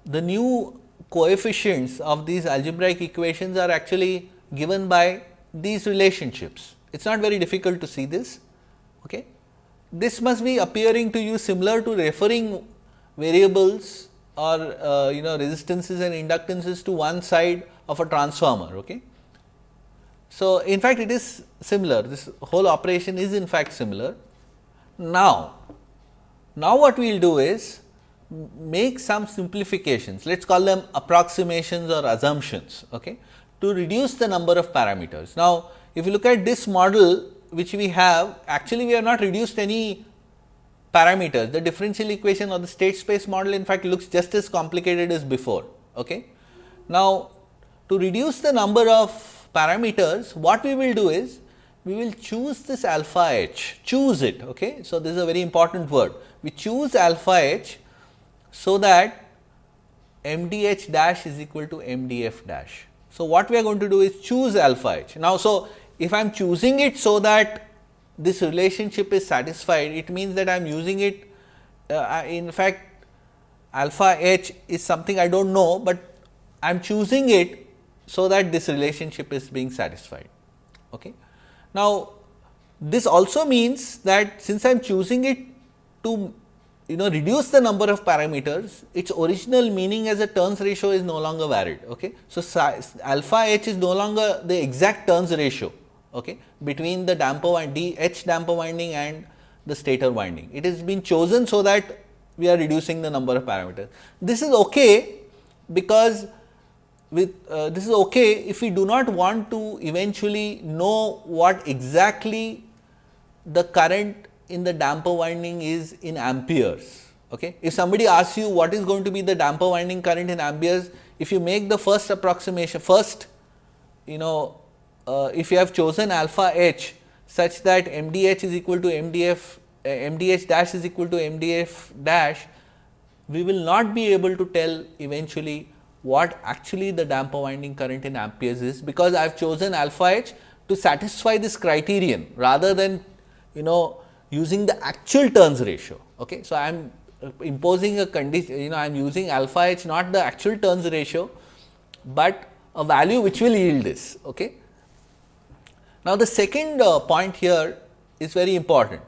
the new coefficients of these algebraic equations are actually given by these relationships. It is not very difficult to see this. Okay. This must be appearing to you similar to referring variables or uh, you know resistances and inductances to one side of a transformer. Okay. So, in fact, it is similar this whole operation is in fact similar. Now, now what we will do is make some simplifications let us call them approximations or assumptions okay, to reduce the number of parameters. Now, if you look at this model which we have actually we have not reduced any parameters the differential equation or the state space model in fact looks just as complicated as before. Okay. Now, to reduce the number of parameters what we will do is we will choose this alpha h choose it. Okay. So, this is a very important word we choose alpha h so that m d h dash is equal to m d f dash. So, what we are going to do is choose alpha h. Now, so if I am choosing it so that this relationship is satisfied, it means that I am using it uh, in fact alpha h is something I do not know, but I am choosing it so that this relationship is being satisfied. Okay. Now, this also means that since I am choosing it to you know reduce the number of parameters, its original meaning as a turns ratio is no longer valid. Okay. So, alpha h is no longer the exact turns ratio okay, between the damper and D H damper winding and the stator winding. It has been chosen so that we are reducing the number of parameters. This is okay because with uh, this is okay if we do not want to eventually know what exactly the current in the damper winding is in amperes. Okay. If somebody asks you what is going to be the damper winding current in amperes, if you make the first approximation, first you know uh, if you have chosen alpha h such that MDH is equal to MDF, uh, MDH dash is equal to MDF dash, we will not be able to tell eventually what actually the damper winding current in amperes is, because I have chosen alpha h to satisfy this criterion rather than you know using the actual turns ratio. Okay. So, I am imposing a condition you know I am using alpha h not the actual turns ratio, but a value which will yield this. Okay. Now, the second uh, point here is very important.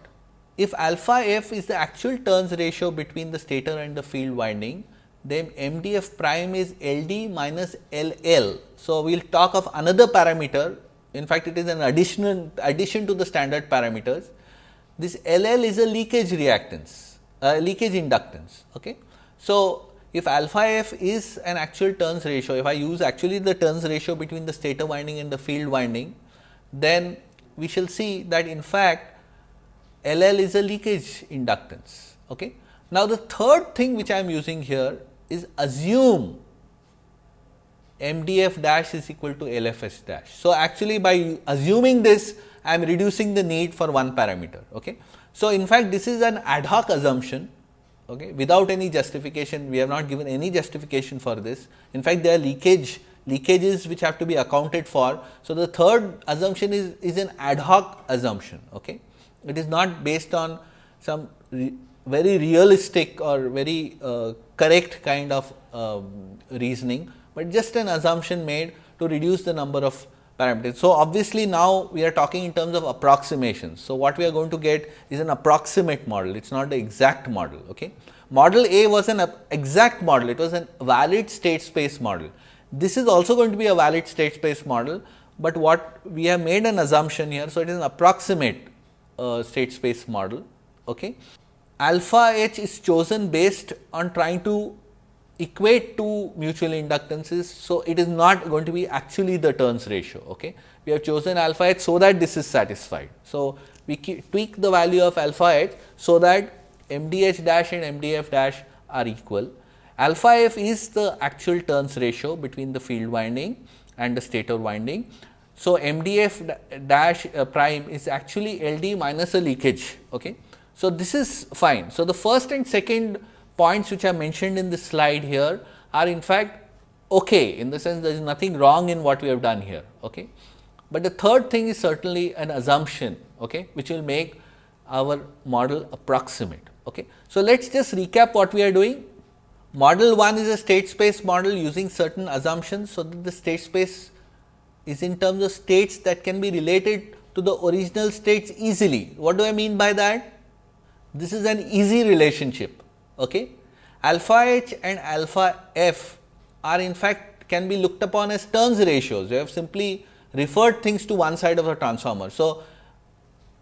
If alpha f is the actual turns ratio between the stator and the field winding, then MDF prime is LD minus LL. So, we will talk of another parameter in fact, it is an additional addition to the standard parameters. This LL is a leakage reactance, uh, leakage inductance. Okay. So, if alpha f is an actual turns ratio, if I use actually the turns ratio between the stator winding and the field winding, then we shall see that in fact, L L is a leakage inductance. Okay. Now, the third thing which I am using here is assume M D F dash is equal to L F S dash. So, actually by assuming this I am reducing the need for one parameter. Okay. So, in fact, this is an ad hoc assumption okay, without any justification we have not given any justification for this. In fact, there are leakage leakages which have to be accounted for. So, the third assumption is, is an ad hoc assumption. Okay. It is not based on some re very realistic or very uh, correct kind of uh, reasoning, but just an assumption made to reduce the number of parameters. So, obviously, now we are talking in terms of approximations. So, what we are going to get is an approximate model, it is not the exact model. Okay. Model A was an exact model, it was a valid state space model. This is also going to be a valid state space model, but what we have made an assumption here. So, it is an approximate uh, state space model. Okay. Alpha h is chosen based on trying to equate two mutual inductances. So, it is not going to be actually the turns ratio. Okay. We have chosen alpha h so that this is satisfied. So, we tweak the value of alpha h so that m d h dash and m d f dash are equal Alpha f is the actual turns ratio between the field winding and the stator winding. So, MDF dash uh, prime is actually LD minus a leakage. Okay. So, this is fine. So, the first and second points which are mentioned in this slide here are in fact okay in the sense there is nothing wrong in what we have done here. Okay. But the third thing is certainly an assumption okay, which will make our model approximate. Okay. So, let us just recap what we are doing. Model 1 is a state space model using certain assumptions. So, that the state space is in terms of states that can be related to the original states easily. What do I mean by that? This is an easy relationship. Okay? Alpha h and alpha f are in fact can be looked upon as turns ratios. You have simply referred things to one side of the transformer. So,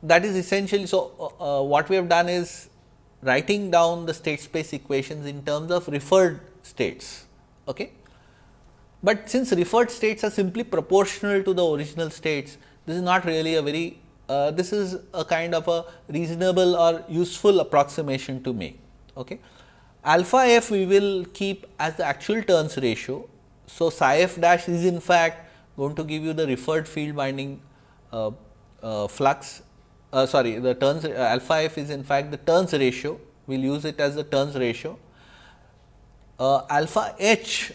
that is essentially so uh, uh, what we have done is writing down the state space equations in terms of referred states. Okay? But since referred states are simply proportional to the original states, this is not really a very uh, this is a kind of a reasonable or useful approximation to make. Okay. Alpha f we will keep as the actual turns ratio. So, psi f dash is in fact going to give you the referred field winding uh, uh, flux uh, sorry the turns uh, alpha f is in fact the turns ratio we will use it as the turns ratio. Uh, alpha h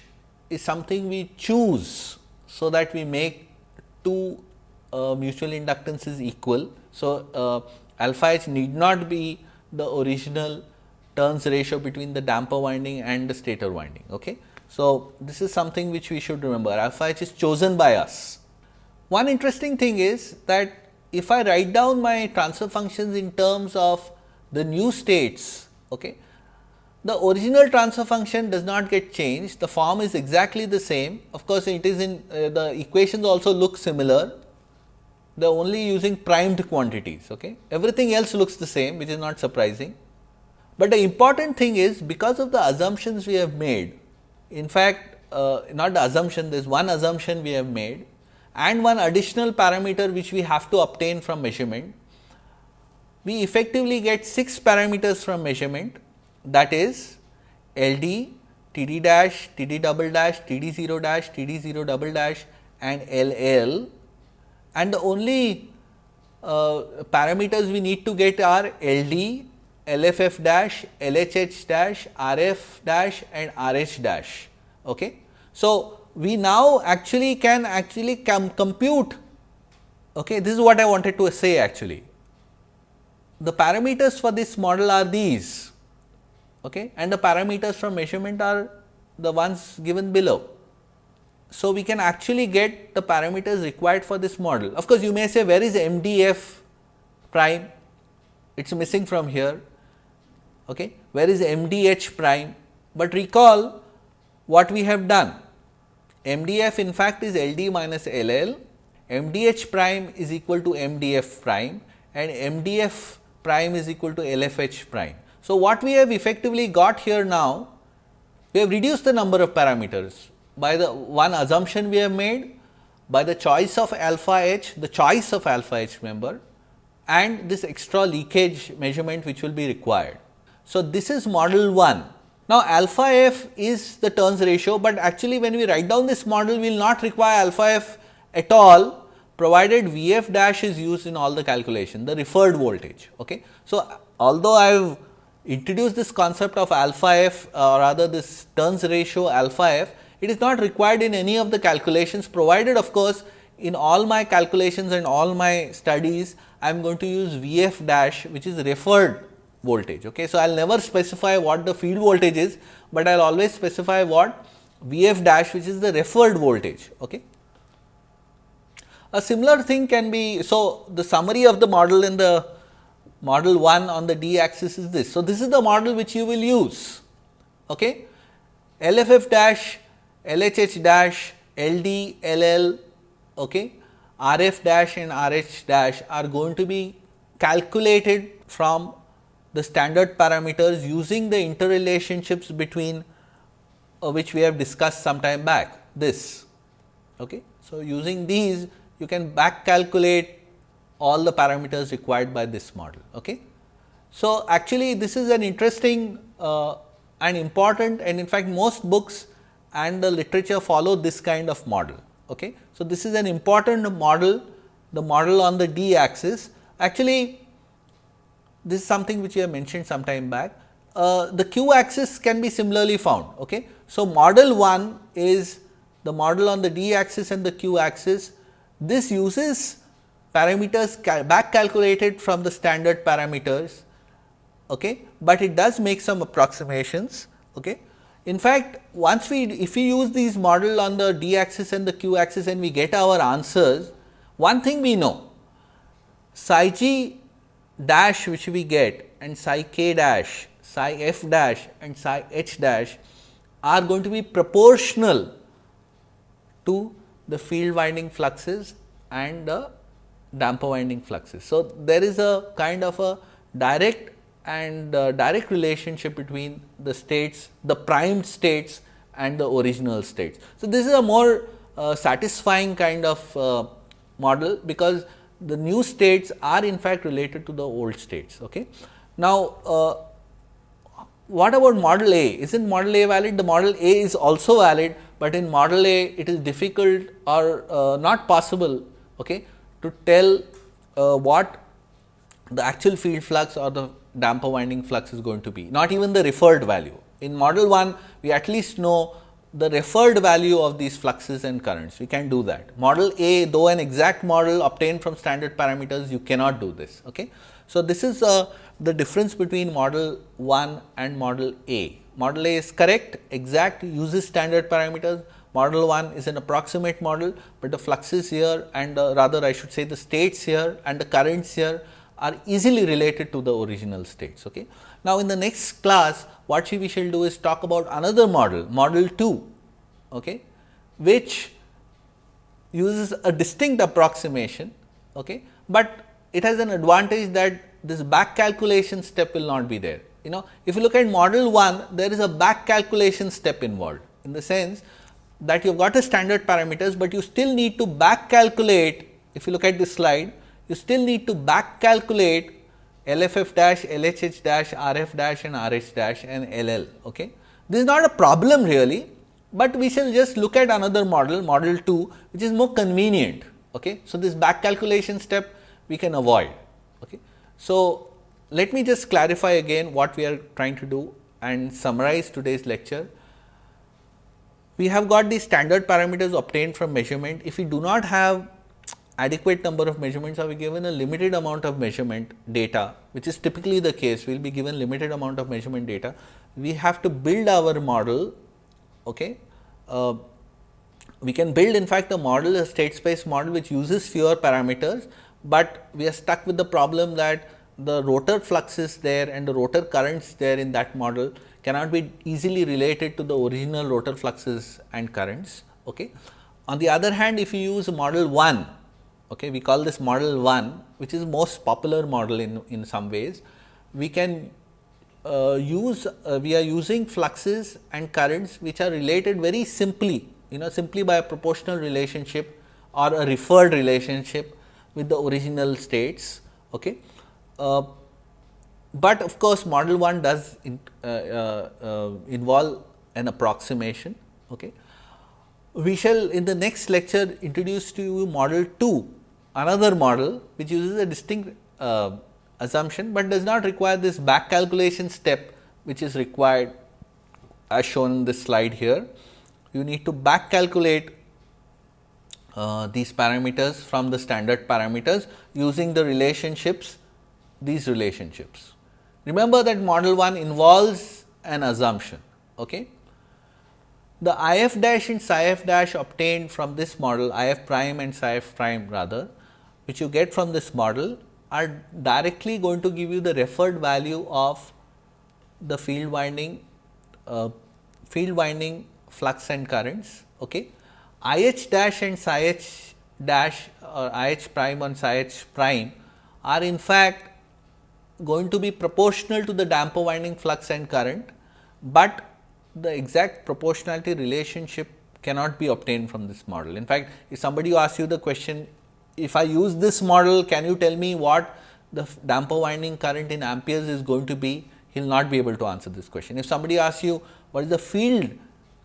is something we choose so that we make two uh, mutual inductances equal. So, alpha h need not be the original turns ratio between the damper winding and the stator winding. Okay. So, this is something which we should remember alpha h is chosen by us. One interesting thing is that if I write down my transfer functions in terms of the new states, okay, the original transfer function does not get changed, the form is exactly the same. Of course, it is in uh, the equations also look similar, they are only using primed quantities. Okay. Everything else looks the same, which is not surprising. But the important thing is because of the assumptions we have made, in fact, uh, not the assumption, there is one assumption we have made and one additional parameter which we have to obtain from measurement. We effectively get 6 parameters from measurement that is LD, TD dash, TD double dash, TD 0 dash, TD 0 double dash and LL and the only uh, parameters we need to get are LD, LFF dash, LHH dash, RF dash and RH dash. Okay. So, we now actually can actually compute. Okay? This is what i wanted to say actually. The parameters for this model are these. Okay? And the parameters from measurement are the ones given below. So we can actually get the parameters required for this model. Of course you may say where is mdf prime? It's missing from here okay where is mdh prime but recall what we have done MDF in fact is LD minus LL, MDH prime is equal to MDF prime and MDF prime is equal to LFH prime. So, what we have effectively got here now, we have reduced the number of parameters by the one assumption we have made by the choice of alpha h, the choice of alpha h member and this extra leakage measurement which will be required. So, this is model 1 now, alpha f is the turns ratio, but actually when we write down this model we will not require alpha f at all provided V f dash is used in all the calculation the referred voltage. Okay. So, although I have introduced this concept of alpha f uh, or rather this turns ratio alpha f, it is not required in any of the calculations provided of course, in all my calculations and all my studies I am going to use V f dash which is referred voltage. Okay. So, I will never specify what the field voltage is, but I will always specify what V f dash which is the referred voltage. Okay. A similar thing can be, so the summary of the model in the model 1 on the d axis is this. So, this is the model which you will use. Okay. LFF dash, LHH dash, LD, LL, okay, RF dash and RH dash are going to be calculated from the standard parameters using the interrelationships between uh, which we have discussed some time back this. Okay. So, using these you can back calculate all the parameters required by this model. Okay. So, actually this is an interesting uh, and important and in fact, most books and the literature follow this kind of model. Okay. So, this is an important model the model on the d axis actually this is something which we have mentioned some time back. uh, the q axis can be similarly found. Okay. So, model 1 is the model on the d axis and the q axis. This uses parameters cal back calculated from the standard parameters, okay, but it does make some approximations. Okay. In fact, once we if we use these model on the d axis and the q axis and we get our answers, one thing we know psi g dash which we get and psi k dash, psi f dash and psi h dash are going to be proportional to the field winding fluxes and the damper winding fluxes. So, there is a kind of a direct and uh, direct relationship between the states, the primed states and the original states. So, this is a more uh, satisfying kind of uh, model because the new states are in fact related to the old states. Okay. Now, uh, what about model A? Isn't model A valid? The model A is also valid, but in model A it is difficult or uh, not possible okay, to tell uh, what the actual field flux or the damper winding flux is going to be, not even the referred value. In model 1, we at least know the referred value of these fluxes and currents, we can do that. Model A, though an exact model obtained from standard parameters, you cannot do this. Okay? So, this is uh, the difference between model 1 and model A. Model A is correct, exact, uses standard parameters. Model 1 is an approximate model, but the fluxes here and uh, rather I should say the states here and the currents here are easily related to the original states. Okay? Now, in the next class what we shall do is talk about another model, model 2, okay, which uses a distinct approximation, okay, but it has an advantage that this back calculation step will not be there. You know, if you look at model 1, there is a back calculation step involved in the sense that you have got a standard parameters, but you still need to back calculate if you look at this slide you still need to back calculate LFF dash, LHH dash, RF dash and RH dash and LL. Okay. This is not a problem really, but we shall just look at another model, model 2 which is more convenient. Okay. So, this back calculation step we can avoid. Okay. So, let me just clarify again what we are trying to do and summarize today's lecture. We have got the standard parameters obtained from measurement. If we do not have adequate number of measurements are we given? A limited amount of measurement data which is typically the case we will be given limited amount of measurement data. We have to build our model okay? Uh, we can build in fact a model a state space model which uses fewer parameters but we are stuck with the problem that the rotor fluxes there and the rotor currents there in that model cannot be easily related to the original rotor fluxes and currents okay? On the other hand if you use model 1 okay, we call this model 1 which is most popular model in, in some ways. We can uh, use uh, we are using fluxes and currents which are related very simply you know simply by a proportional relationship or a referred relationship with the original states. Okay. Uh, but of course, model 1 does in, uh, uh, uh, involve an approximation. Okay. We shall in the next lecture introduce to you model 2 another model which uses a distinct uh, assumption, but does not require this back calculation step which is required as shown in this slide here. You need to back calculate uh, these parameters from the standard parameters using the relationships these relationships. Remember that model 1 involves an assumption. Okay? The if dash and psi f dash obtained from this model if prime and psi f prime rather which you get from this model are directly going to give you the referred value of the field winding uh, field winding flux and currents. Okay. I h dash and psi h dash or I h prime and psi h prime are in fact going to be proportional to the damper winding flux and current, but the exact proportionality relationship cannot be obtained from this model. In fact, if somebody asks you the question if I use this model, can you tell me what the damper winding current in amperes is going to be? He will not be able to answer this question. If somebody asks you what is the field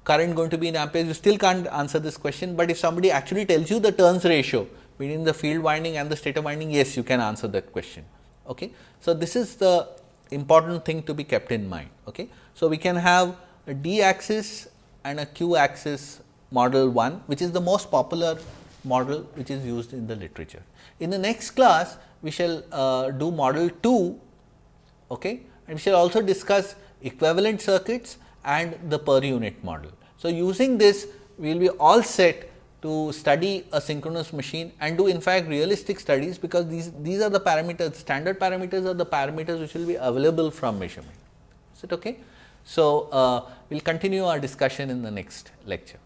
current going to be in amperes, you still can't answer this question, but if somebody actually tells you the turns ratio between the field winding and the stator winding, yes, you can answer that question. Okay. So, this is the important thing to be kept in mind. Okay. So, we can have a d axis and a q axis model 1 which is the most popular model which is used in the literature. In the next class we shall uh, do model 2 okay, and we shall also discuss equivalent circuits and the per unit model. So, using this we will be all set to study a synchronous machine and do in fact realistic studies because these, these are the parameters standard parameters are the parameters which will be available from measurement. Is it okay? So, uh, we will continue our discussion in the next lecture.